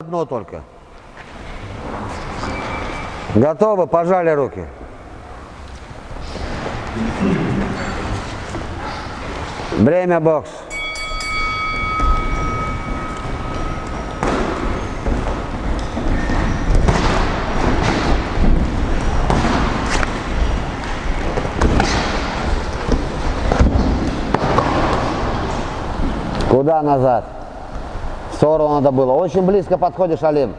одно только. Готовы? Пожали руки. Время бокс. Куда назад? В надо было. Очень близко подходишь, Алим.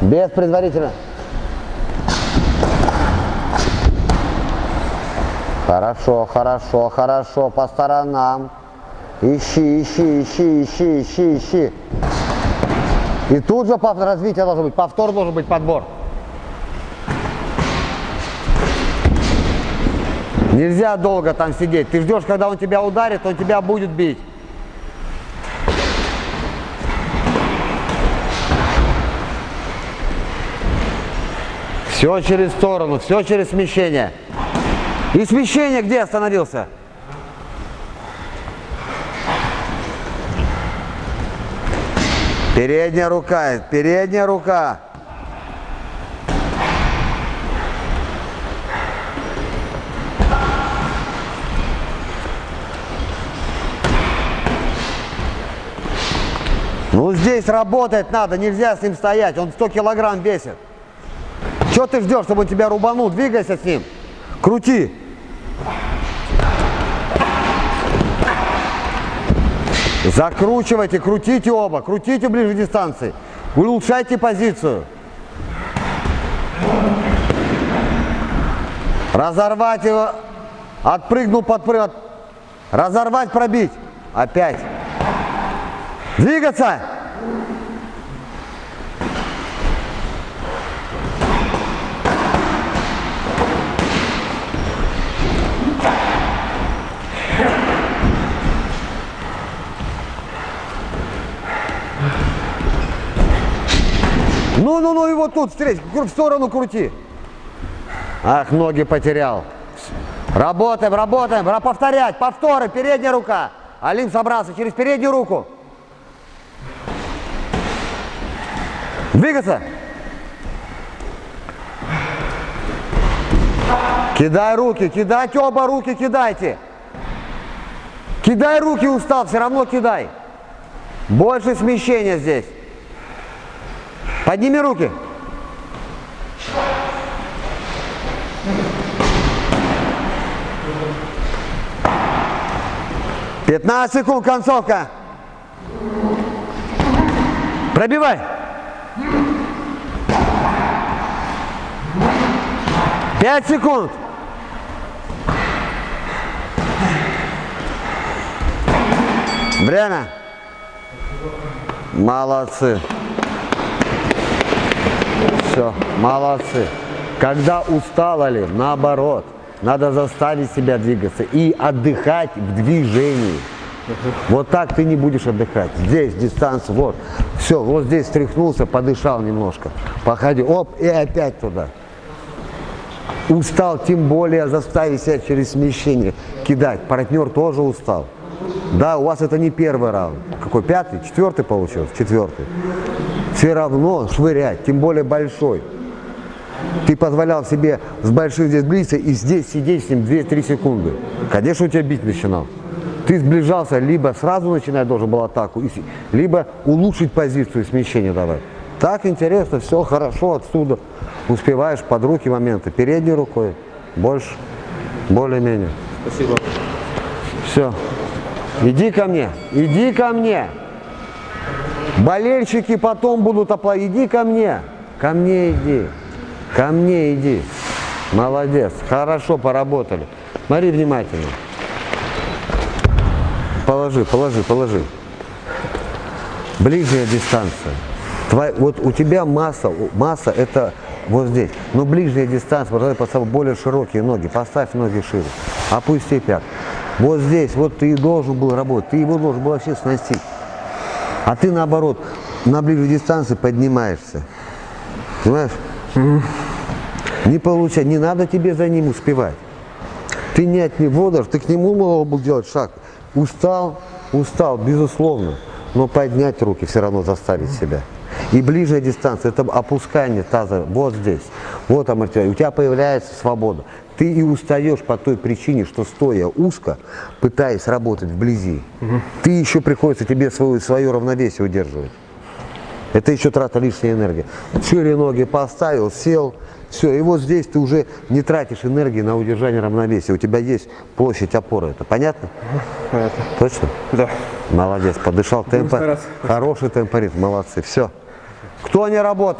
Без предварительно. Хорошо, хорошо, хорошо. По сторонам. Ищи, ищи, ищи, ищи, ищи, ищи. И тут же развитие должно быть. Повтор должен быть подбор. Нельзя долго там сидеть. Ты ждешь, когда он тебя ударит, он тебя будет бить. Все через сторону, все через смещение. И смещение где остановился? Передняя рука, передняя рука. Ну здесь работать надо, нельзя с ним стоять, он 100 килограмм весит. Что ты ждешь, чтобы он тебя рубанул? Двигайся с ним. Крути. Закручивайте, крутите оба, крутите ближе дистанции. Улучшайте позицию. Разорвать его. Отпрыгнул, подпрыгнул. Разорвать, пробить. Опять. Двигаться. Ну, ну, ну, и вот тут встреть, в сторону крути. Ах, ноги потерял. Работаем, работаем, повторять, повторы, передняя рука. Алим собрался через переднюю руку. Двигаться. Кидай руки, кидайте оба руки, кидайте. Кидай руки, устал, все равно кидай. Больше смещения здесь. Подними руки. Пятнадцать секунд, концовка. Пробивай. Пять секунд. Время. Молодцы. Все, молодцы. Когда устали, наоборот, надо заставить себя двигаться и отдыхать в движении. Вот так ты не будешь отдыхать. Здесь дистанция, вот. Все, вот здесь встряхнулся, подышал немножко. Походи, оп, и опять туда. Устал, тем более заставить себя через смещение кидать. Партнер тоже устал. Да, у вас это не первый раунд. Какой, пятый? Четвертый получился? Четвертый все равно швырять, тем более большой. Ты позволял себе с большим здесь близко и здесь сидеть с ним 2-3 секунды. Конечно, у тебя бить начинал. Ты сближался, либо сразу начинать должен был атаку, либо улучшить позицию смещения давать. Так интересно, все хорошо отсюда. Успеваешь под руки моменты, передней рукой, больше, более-менее. Спасибо. Все. Иди ко мне, иди ко мне. Болельщики потом будут аплодировать. Иди ко мне. Ко мне иди. Ко мне иди. Молодец. Хорошо поработали. Смотри внимательно. Положи, положи, положи. Ближняя дистанция. Твой, вот у тебя масса, масса это вот здесь. Но ближняя дистанция, поставь более широкие ноги. Поставь ноги шире. Опусти пят. Вот здесь, вот ты должен был работать. Ты его должен был вообще сносить. А ты наоборот, на ближней дистанции поднимаешься. Понимаешь? Не получай, не надо тебе за ним успевать. Ты не от него даже, ты к нему мог бы делать шаг. Устал, устал, безусловно. Но поднять руки все равно заставить себя. И ближняя дистанция, это опускание таза вот здесь. Вот амортизация. У тебя появляется свобода. Ты и устаешь по той причине, что стоя узко, пытаясь работать вблизи, ты еще приходится тебе свое, свое равновесие удерживать. Это еще трата лишней энергии. Шире ноги поставил, сел, все. И вот здесь ты уже не тратишь энергии на удержание равновесия. У тебя есть площадь опоры. Это понятно? Понятно. Точно? Да. Молодец, подышал стараться. Хороший темпоритм, молодцы. Все. Кто не работал?